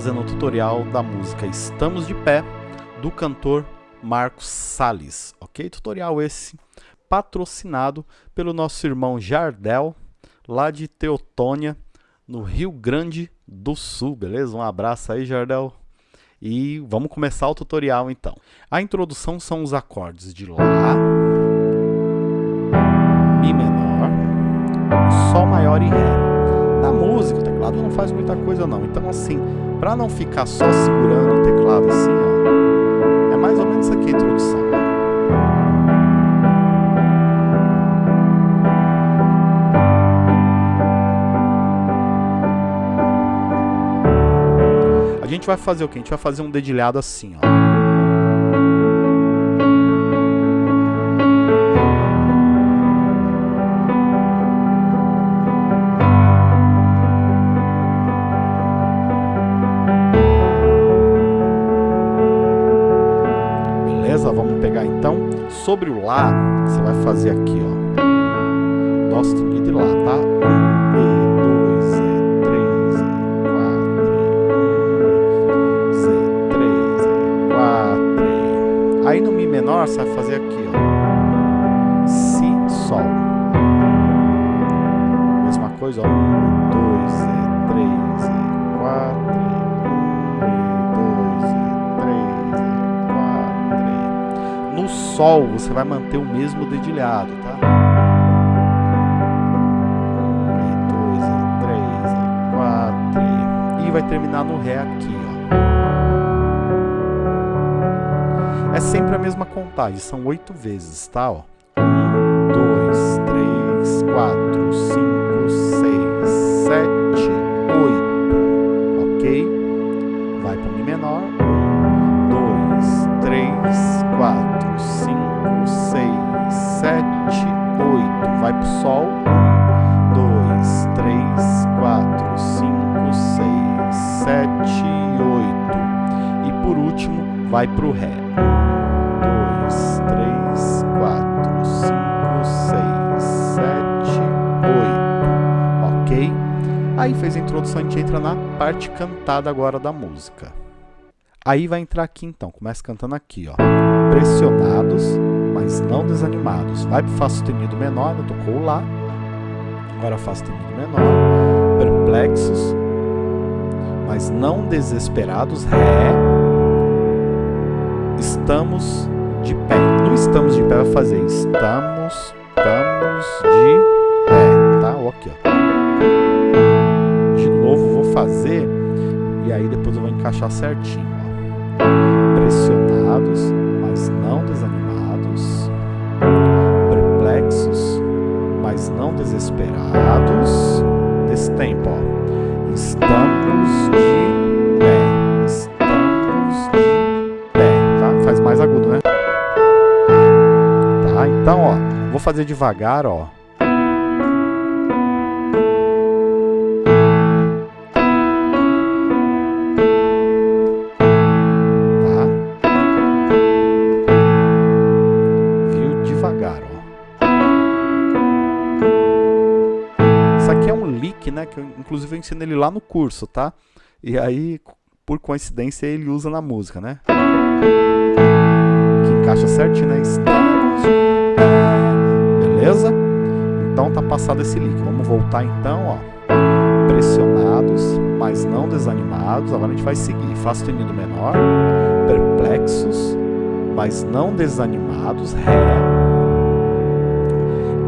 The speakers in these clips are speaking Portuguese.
hoje trazendo o tutorial da música Estamos de Pé, do cantor Marcos Salles, ok? Tutorial esse patrocinado pelo nosso irmão Jardel, lá de Teotônia, no Rio Grande do Sul, beleza? Um abraço aí, Jardel. E vamos começar o tutorial então. A introdução são os acordes de Lá, Mi menor, Sol maior e Ré não faz muita coisa não. Então assim, para não ficar só segurando o teclado assim, ó, é mais ou menos aqui a introdução. A gente vai fazer o que? A gente vai fazer um dedilhado assim, ó. Sobre o Lá, você vai fazer aqui, ó. Dó sustenido e Lá, tá? Um, E, dois, E, três, E, quatro, E, três, E, quatro. Aí no Mi menor, você vai fazer aqui, ó. Si, Sol. Mesma coisa, ó. Um, dois, E, três, Sol, você vai manter o mesmo dedilhado, tá? 1, 2, 3, 4. E vai terminar no Ré aqui, ó. É sempre a mesma contagem, são oito vezes, tá? Ó. 1, 2, 3, 4, 5, 6, 7. Vai para o Ré. 1, 2, 3, 4, 5, 6, 7, 8. Ok? Aí fez a introdução, a gente entra na parte cantada agora da música. Aí vai entrar aqui então, começa cantando aqui, ó. Pressionados, mas não desanimados. Vai para o Fá sustenido menor, eu tocou Lá. Agora Fá sustenido menor. Perplexos, mas não desesperados. Ré. Estamos de pé. No estamos de pé vai fazer estamos, estamos de pé, tá? Aqui, ó. De novo vou fazer e aí depois eu vou encaixar certinho, ó. Pressionados, mas não desanimados, perplexos, mas não desesperados. Vou fazer devagar, ó. né? Que eu, inclusive eu ensino ele lá no curso, tá? E aí, por coincidência, ele usa na música, né? Que encaixa certinho, né? Beleza? Então tá passado esse lick. Vamos voltar então, ó. Pressionados, mas não desanimados. Agora a gente vai seguir. Fá sustenido menor. Perplexos, mas não desanimados. Ré.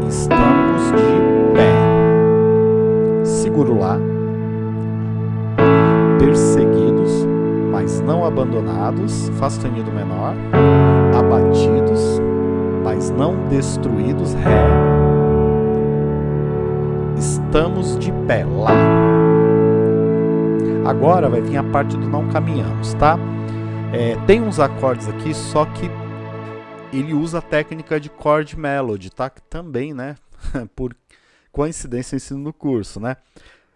Estamos de pé seguro lá, perseguidos, mas não abandonados, Fá sustenido menor, mas não destruídos, Ré, estamos de pé, Lá. Agora vai vir a parte do não caminhamos, tá? É, tem uns acordes aqui, só que ele usa a técnica de chord melody, tá? Que também, né? Por coincidência eu ensino no curso, né?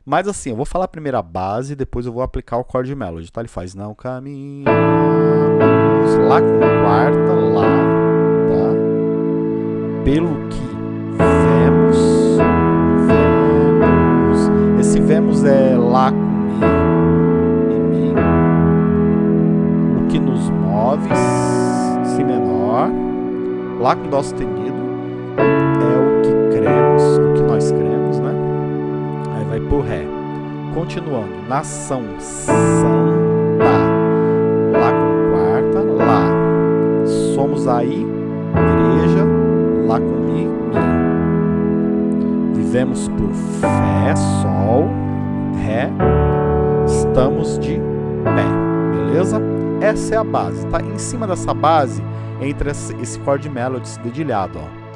Mas assim, eu vou falar primeiro a base, depois eu vou aplicar o chord melody, tá? Ele faz não caminhamos, lá com lá, tá? Pelo que vemos, vemos. Esse Vivemos é Lá com Mi Mi. O que nos move, Si menor. Lá com Dó sustenido é o que cremos, o que nós cremos, né? Aí vai pro Ré. Continuando, nação santa. Lá com quarta, Lá. Somos aí, igreja, Vivemos por fé, Sol, Ré, estamos de pé, beleza? Essa é a base, tá? Em cima dessa base, entra esse chord melody dedilhado, ó.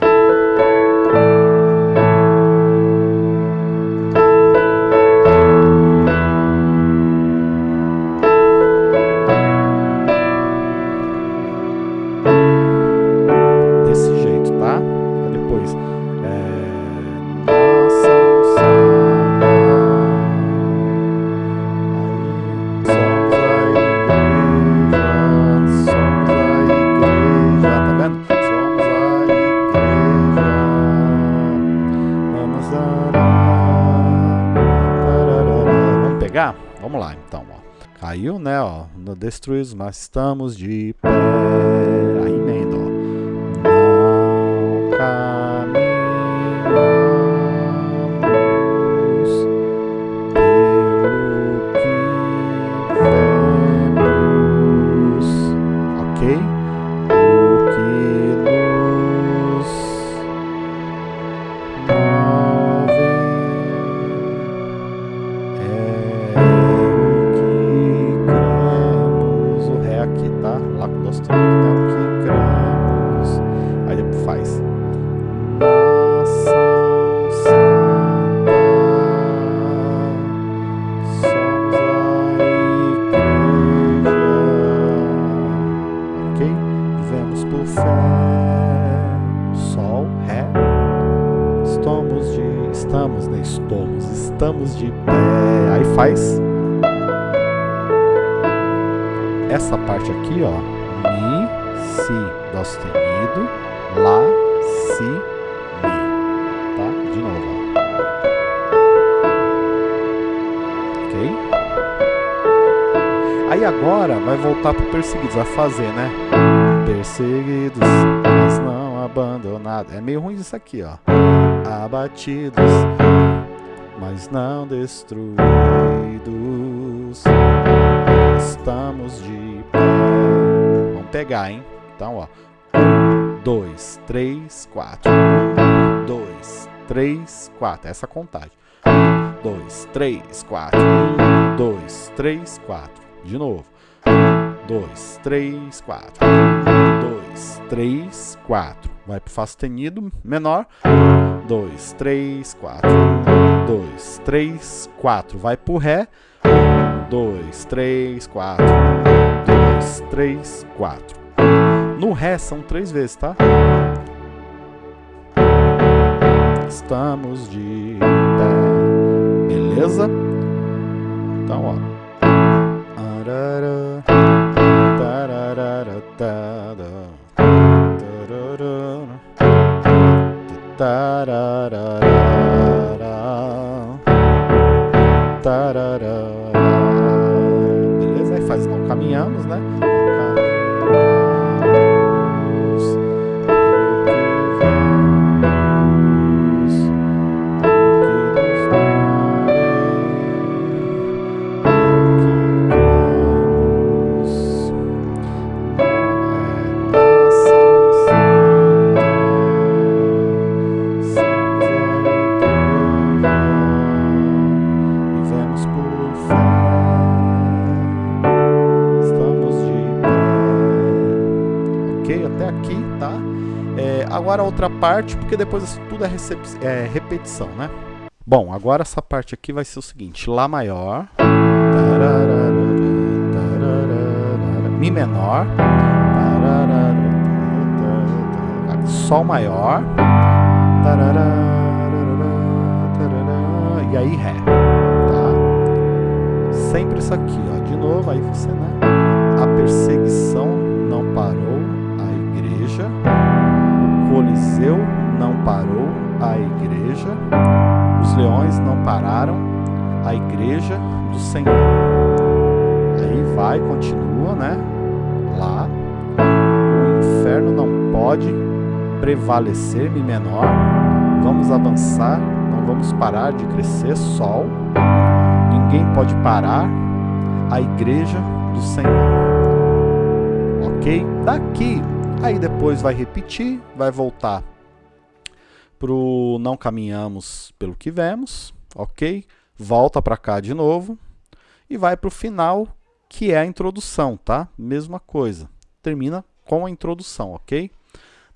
No destruídos, mas estamos de pé. Aí Estamos. De pé. Aí faz essa parte aqui, ó, Mi, Si, Dó sustenido, Lá, Si, Mi, tá? De novo, ó. Ok? Aí agora vai voltar pro perseguidos, vai fazer, né? Perseguidos, mas não abandonados. É meio ruim isso aqui, ó. Abatidos, mas não destruídos estamos de pé. Vamos pegar, hein? Então, ó. Um, dois, três, quatro. Um, dois, três, quatro. Essa contagem. Um, dois, três, quatro. Um, dois, três, quatro. De novo. Um, dois, três, quatro. Um, dois, três, quatro. Vai pro Fá sustenido menor. Um, dois, três, quatro. Um, dois, três, quatro. Vai pro Ré dois, três, quatro. Um, dois, três, quatro. No Ré são três vezes, tá? Estamos de pé. Beleza? Então, ó. Arara, tararara, agora a outra parte, porque depois tudo é, é, repetição, né? Bom, agora essa parte aqui vai ser o seguinte: Lá maior, Mi menor, Sol maior, e aí Ré, tá? Sempre isso aqui, ó. De novo, aí você, né? A perseguição Coliseu não parou a igreja, os leões não pararam a igreja do Senhor. Aí vai, continua, né? Lá. O inferno não pode prevalecer, Mi menor. Vamos avançar, não vamos parar de crescer, Sol. Ninguém pode parar a igreja do Senhor. Ok? Daqui, aí depois vai repetir, vai voltar para o não caminhamos pelo que vemos, ok? Volta para cá de novo e vai para o final, que é a introdução, tá? Mesma coisa, termina com a introdução, ok?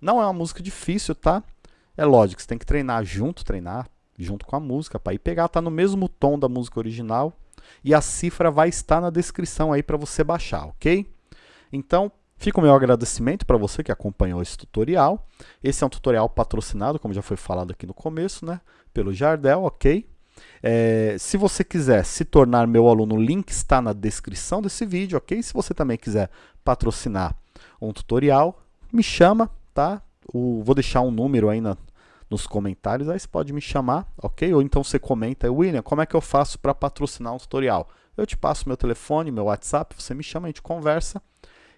Não é uma música difícil, tá? É lógico, você tem que treinar junto, treinar junto com a música, para ir pegar, tá no mesmo tom da música original, e a cifra vai estar na descrição aí para você baixar, ok? Então, Fica o meu agradecimento para você que acompanhou esse tutorial. Esse é um tutorial patrocinado, como já foi falado aqui no começo, né, pelo Jardel, ok? É, se você quiser se tornar meu aluno, o link está na descrição desse vídeo, ok? Se você também quiser patrocinar um tutorial, me chama, tá? O, vou deixar um número aí na, nos comentários, aí você pode me chamar, ok? Ou então você comenta, William, como é que eu faço para patrocinar um tutorial? Eu te passo meu telefone, meu WhatsApp, você me chama, a gente conversa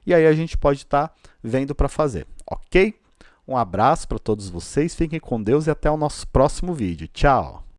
e aí a gente pode estar tá vendo para fazer, ok? Um abraço para todos vocês, fiquem com Deus e até o nosso próximo vídeo. Tchau!